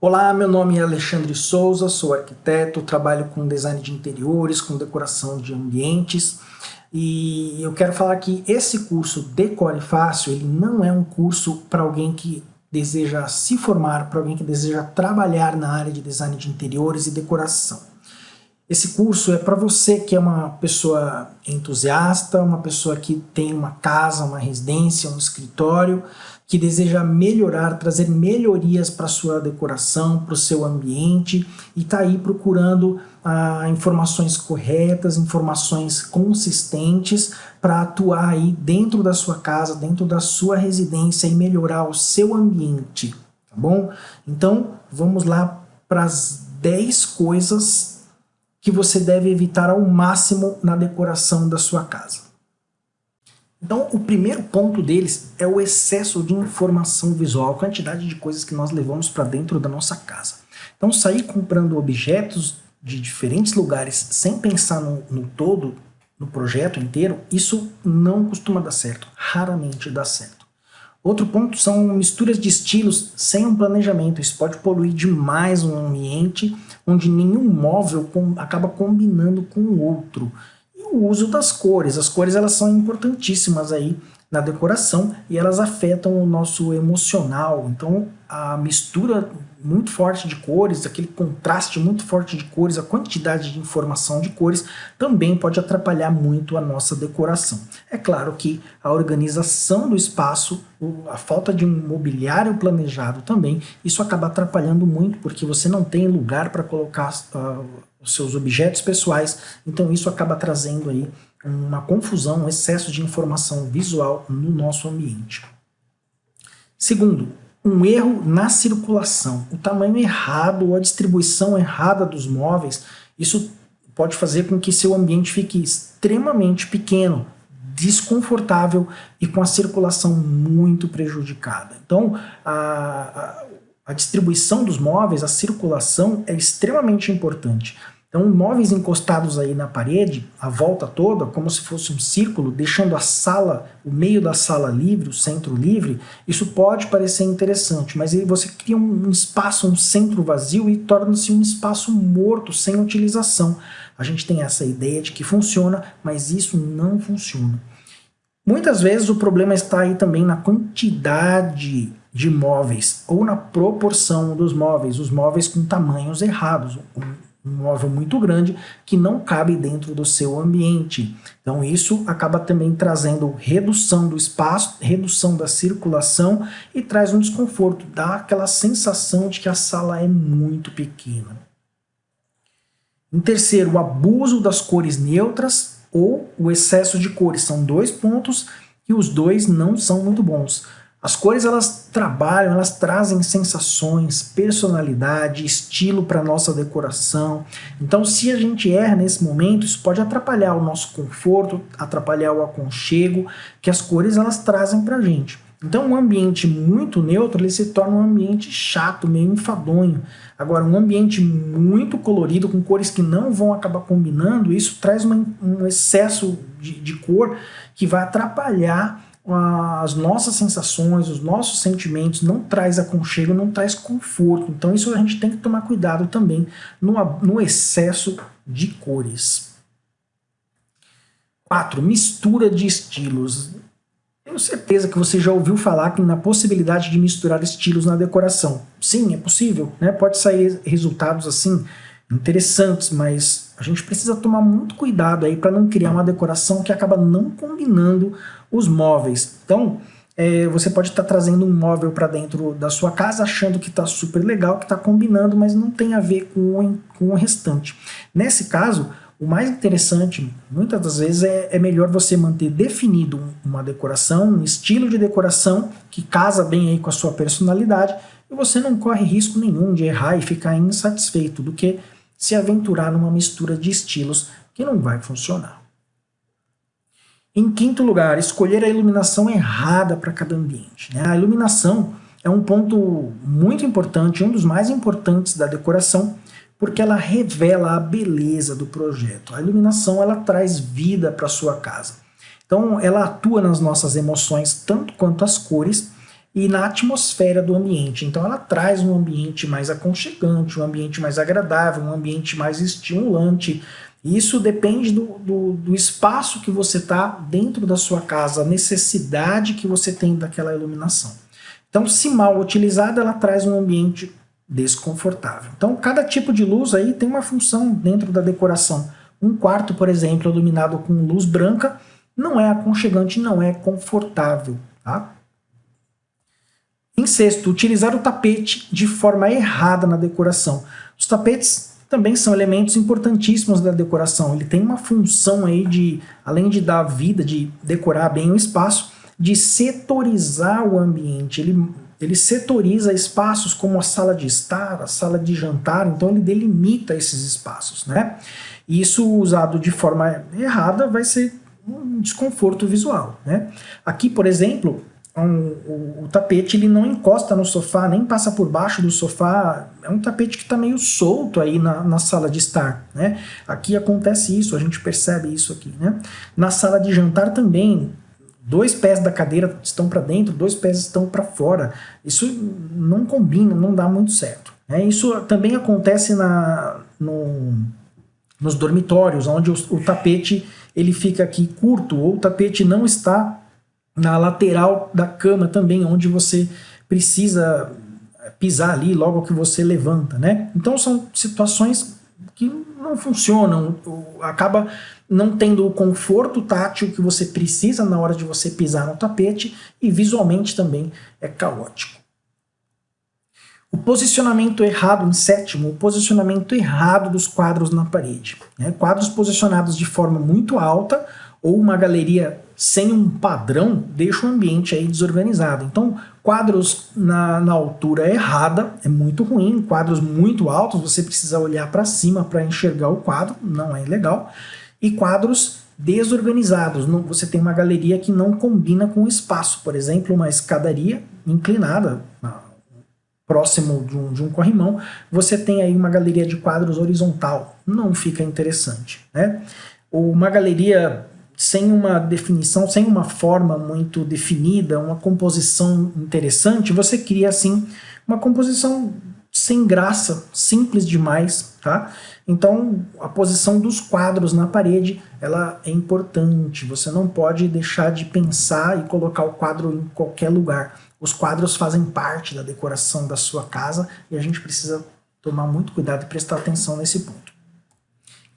Olá, meu nome é Alexandre Souza, sou arquiteto, trabalho com design de interiores, com decoração de ambientes e eu quero falar que esse curso Decore Fácil, ele não é um curso para alguém que deseja se formar, para alguém que deseja trabalhar na área de design de interiores e decoração. Esse curso é para você que é uma pessoa entusiasta, uma pessoa que tem uma casa, uma residência, um escritório, que deseja melhorar, trazer melhorias para sua decoração, para o seu ambiente e está aí procurando ah, informações corretas, informações consistentes para atuar aí dentro da sua casa, dentro da sua residência e melhorar o seu ambiente, tá bom? Então vamos lá para as 10 coisas que você deve evitar ao máximo na decoração da sua casa. Então, o primeiro ponto deles é o excesso de informação visual, a quantidade de coisas que nós levamos para dentro da nossa casa. Então, sair comprando objetos de diferentes lugares sem pensar no, no todo, no projeto inteiro, isso não costuma dar certo, raramente dá certo. Outro ponto são misturas de estilos sem um planejamento. Isso pode poluir demais um ambiente onde nenhum móvel com, acaba combinando com o outro o uso das cores. As cores elas são importantíssimas aí na decoração e elas afetam o nosso emocional. Então a mistura muito forte de cores, aquele contraste muito forte de cores, a quantidade de informação de cores também pode atrapalhar muito a nossa decoração. É claro que a organização do espaço, a falta de um mobiliário planejado também, isso acaba atrapalhando muito porque você não tem lugar para colocar uh, os seus objetos pessoais, então isso acaba trazendo aí uma confusão, um excesso de informação visual no nosso ambiente. Segundo, um erro na circulação. O tamanho errado ou a distribuição errada dos móveis, isso pode fazer com que seu ambiente fique extremamente pequeno, desconfortável e com a circulação muito prejudicada. Então, a, a, a distribuição dos móveis, a circulação é extremamente importante. Então, móveis encostados aí na parede, a volta toda, como se fosse um círculo, deixando a sala, o meio da sala livre, o centro livre, isso pode parecer interessante, mas aí você cria um espaço, um centro vazio e torna-se um espaço morto, sem utilização. A gente tem essa ideia de que funciona, mas isso não funciona. Muitas vezes o problema está aí também na quantidade de móveis ou na proporção dos móveis, os móveis com tamanhos errados móvel muito grande que não cabe dentro do seu ambiente. Então isso acaba também trazendo redução do espaço, redução da circulação e traz um desconforto, dá aquela sensação de que a sala é muito pequena. Em terceiro, o abuso das cores neutras ou o excesso de cores. São dois pontos e os dois não são muito bons. As cores elas trabalham, elas trazem sensações, personalidade, estilo para nossa decoração. Então se a gente erra nesse momento, isso pode atrapalhar o nosso conforto, atrapalhar o aconchego que as cores elas trazem para a gente. Então um ambiente muito neutro ele se torna um ambiente chato, meio enfadonho. Agora um ambiente muito colorido, com cores que não vão acabar combinando, isso traz uma, um excesso de, de cor que vai atrapalhar as nossas sensações, os nossos sentimentos, não traz aconchego, não traz conforto. Então isso a gente tem que tomar cuidado também no, no excesso de cores. 4. Mistura de estilos. Tenho certeza que você já ouviu falar na possibilidade de misturar estilos na decoração. Sim, é possível, né? pode sair resultados assim interessantes, mas gente precisa tomar muito cuidado aí para não criar uma decoração que acaba não combinando os móveis. Então, é, você pode estar tá trazendo um móvel para dentro da sua casa achando que está super legal, que está combinando, mas não tem a ver com, com o restante. Nesse caso, o mais interessante, muitas das vezes, é, é melhor você manter definido uma decoração, um estilo de decoração que casa bem aí com a sua personalidade e você não corre risco nenhum de errar e ficar insatisfeito do que se aventurar numa mistura de estilos que não vai funcionar. Em quinto lugar, escolher a iluminação errada para cada ambiente. Né? A iluminação é um ponto muito importante, um dos mais importantes da decoração, porque ela revela a beleza do projeto. A iluminação ela traz vida para sua casa. Então ela atua nas nossas emoções tanto quanto as cores e na atmosfera do ambiente. Então ela traz um ambiente mais aconchegante, um ambiente mais agradável, um ambiente mais estimulante. Isso depende do, do, do espaço que você está dentro da sua casa, a necessidade que você tem daquela iluminação. Então, se mal utilizada, ela traz um ambiente desconfortável. Então, cada tipo de luz aí tem uma função dentro da decoração. Um quarto, por exemplo, iluminado com luz branca, não é aconchegante, não é confortável. Tá? Em sexto, utilizar o tapete de forma errada na decoração. Os tapetes também são elementos importantíssimos da decoração. Ele tem uma função aí de, além de dar vida, de decorar bem o espaço, de setorizar o ambiente. Ele, ele setoriza espaços como a sala de estar, a sala de jantar, então ele delimita esses espaços, né? E isso usado de forma errada vai ser um desconforto visual, né? Aqui, por exemplo, um, o, o, tapete ele não encosta no sofá, nem passa por baixo do sofá, é um tapete que está meio solto aí na, na sala de estar, né? Aqui acontece isso, a gente percebe isso aqui, né? Na sala de jantar também, dois pés da cadeira estão para dentro, dois pés estão para fora, isso não combina, não dá muito certo. Né? Isso também acontece na, no, nos dormitórios, onde o, o tapete ele fica aqui curto, ou o tapete não está na lateral da cama também, onde você precisa pisar ali logo que você levanta, né? Então são situações que não funcionam, acaba não tendo o conforto tátil que você precisa na hora de você pisar no tapete e visualmente também é caótico. O posicionamento errado, em sétimo, o posicionamento errado dos quadros na parede. Né? Quadros posicionados de forma muito alta ou uma galeria sem um padrão deixa o ambiente aí desorganizado. Então, quadros na, na altura errada é muito ruim, quadros muito altos, você precisa olhar para cima para enxergar o quadro, não é legal. E quadros desorganizados, não, você tem uma galeria que não combina com o espaço, por exemplo, uma escadaria inclinada, próximo de um, de um corrimão, você tem aí uma galeria de quadros horizontal, não fica interessante. Né? Uma galeria sem uma definição, sem uma forma muito definida, uma composição interessante, você cria assim uma composição sem graça, simples demais, tá? Então a posição dos quadros na parede, ela é importante, você não pode deixar de pensar e colocar o quadro em qualquer lugar. Os quadros fazem parte da decoração da sua casa e a gente precisa tomar muito cuidado e prestar atenção nesse ponto.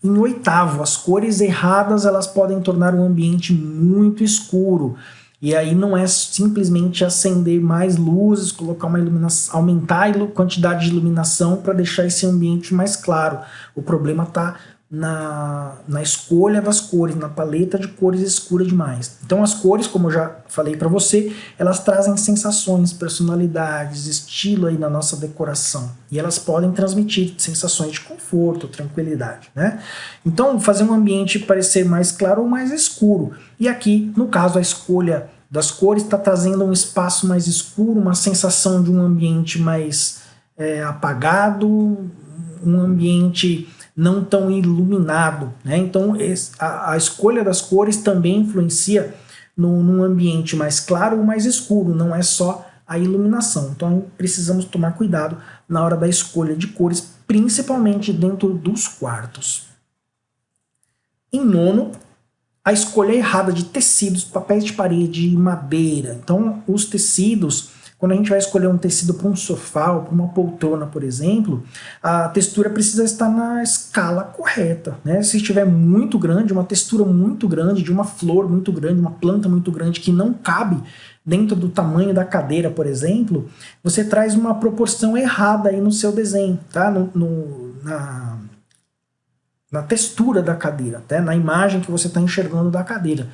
Em oitavo, as cores erradas elas podem tornar o ambiente muito escuro. E aí não é simplesmente acender mais luzes, colocar uma iluminação, aumentar a quantidade de iluminação para deixar esse ambiente mais claro. O problema está na, na escolha das cores, na paleta de cores escura demais. Então as cores, como eu já falei para você, elas trazem sensações, personalidades, estilo aí na nossa decoração. E elas podem transmitir sensações de conforto, tranquilidade. Né? Então fazer um ambiente parecer mais claro ou mais escuro. E aqui, no caso, a escolha das cores está trazendo um espaço mais escuro, uma sensação de um ambiente mais é, apagado, um ambiente não tão iluminado. Né? Então a, a, escolha das cores também influencia no, num ambiente mais claro ou mais escuro, não é só a iluminação. Então precisamos tomar cuidado na hora da escolha de cores, principalmente dentro dos quartos. Em nono, a escolha errada de tecidos, papéis de parede e madeira. Então os tecidos quando a gente vai escolher um tecido para um sofá ou para uma poltrona, por exemplo, a textura precisa estar na escala correta. Né? Se estiver muito grande, uma textura muito grande, de uma flor muito grande, uma planta muito grande que não cabe dentro do tamanho da cadeira, por exemplo, você traz uma proporção errada aí no seu desenho, tá? no, no na, na textura da cadeira, tá? na imagem que você está enxergando da cadeira.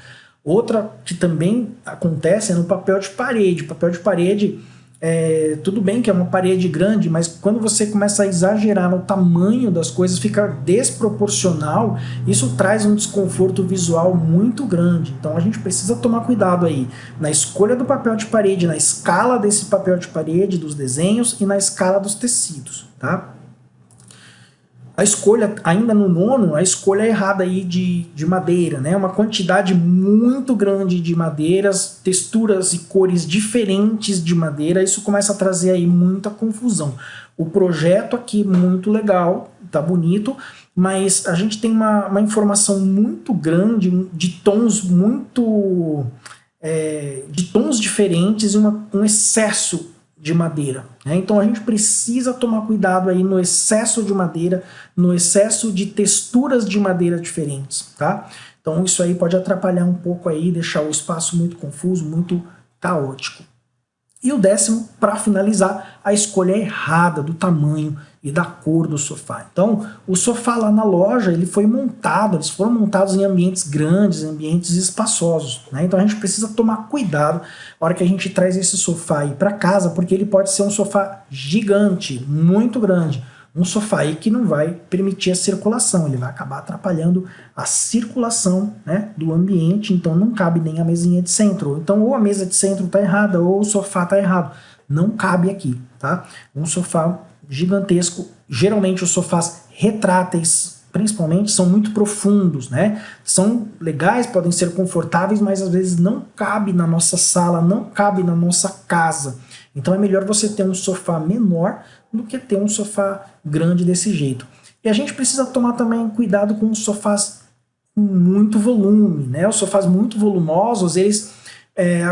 Outra que também acontece é no papel de parede. Papel de parede, é, tudo bem que é uma parede grande, mas quando você começa a exagerar no tamanho das coisas, fica desproporcional, isso traz um desconforto visual muito grande. Então a gente precisa tomar cuidado aí na escolha do papel de parede, na escala desse papel de parede, dos desenhos e na escala dos tecidos, tá? A escolha, ainda no nono, a escolha errada aí de, de madeira, né? Uma quantidade muito grande de madeiras, texturas e cores diferentes de madeira, isso começa a trazer aí muita confusão. O projeto aqui muito legal, tá bonito, mas a gente tem uma, uma informação muito grande, de tons muito... É, de tons diferentes e uma, um excesso de madeira. Né? Então a gente precisa tomar cuidado aí no excesso de madeira, no excesso de texturas de madeira diferentes, tá? Então isso aí pode atrapalhar um pouco aí, deixar o espaço muito confuso, muito caótico. E o décimo, para finalizar, a escolha errada do tamanho e da cor do sofá. Então, o sofá lá na loja, ele foi montado, eles foram montados em ambientes grandes, ambientes espaçosos. Né? Então a gente precisa tomar cuidado na hora que a gente traz esse sofá aí para casa, porque ele pode ser um sofá gigante, muito grande um sofá aí que não vai permitir a circulação, ele vai acabar atrapalhando a circulação né, do ambiente, então não cabe nem a mesinha de centro. Então ou a mesa de centro está errada ou o sofá está errado. Não cabe aqui, tá? Um sofá gigantesco, geralmente os sofás retráteis, principalmente, são muito profundos, né? São legais, podem ser confortáveis, mas às vezes não cabe na nossa sala, não cabe na nossa casa. Então é melhor você ter um sofá menor do que ter um sofá grande desse jeito. E a gente precisa tomar também cuidado com os sofás com muito volume, né? Os sofás muito volumosos, eles é,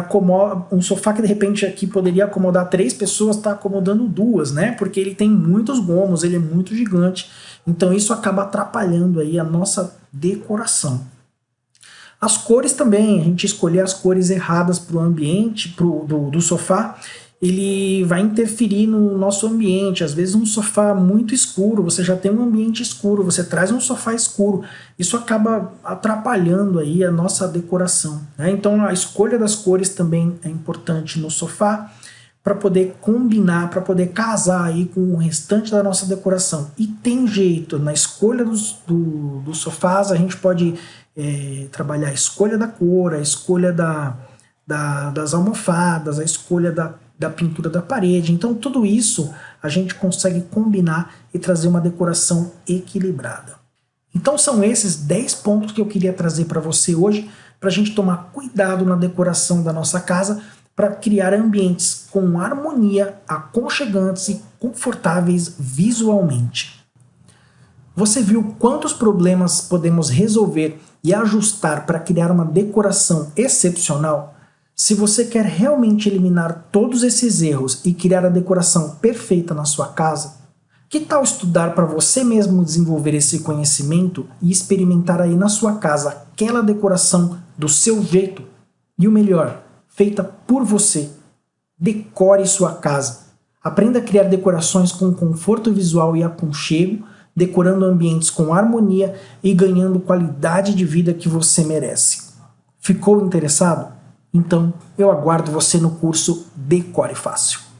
um sofá que de repente aqui poderia acomodar três pessoas, está acomodando duas, né? Porque ele tem muitos gomos, ele é muito gigante, então isso acaba atrapalhando aí a nossa decoração. As cores também, a gente escolher as cores erradas para o ambiente, pro, do, do sofá, ele vai interferir no nosso ambiente. Às vezes um sofá muito escuro, você já tem um ambiente escuro, você traz um sofá escuro, isso acaba atrapalhando aí a nossa decoração. Né? Então a escolha das cores também é importante no sofá, para poder combinar, para poder casar aí com o restante da nossa decoração. E tem jeito, na escolha dos, do, dos sofás a gente pode é, trabalhar a escolha da cor, a escolha da, da, das almofadas, a escolha da da pintura da parede. Então tudo isso a gente consegue combinar e trazer uma decoração equilibrada. Então são esses 10 pontos que eu queria trazer para você hoje, para a gente tomar cuidado na decoração da nossa casa, para criar ambientes com harmonia, aconchegantes e confortáveis visualmente. Você viu quantos problemas podemos resolver e ajustar para criar uma decoração excepcional? Se você quer realmente eliminar todos esses erros e criar a decoração perfeita na sua casa, que tal estudar para você mesmo desenvolver esse conhecimento e experimentar aí na sua casa aquela decoração do seu jeito? E o melhor, feita por você. Decore sua casa. Aprenda a criar decorações com conforto visual e aconchego, decorando ambientes com harmonia e ganhando qualidade de vida que você merece. Ficou interessado? Então, eu aguardo você no curso Decore Fácil.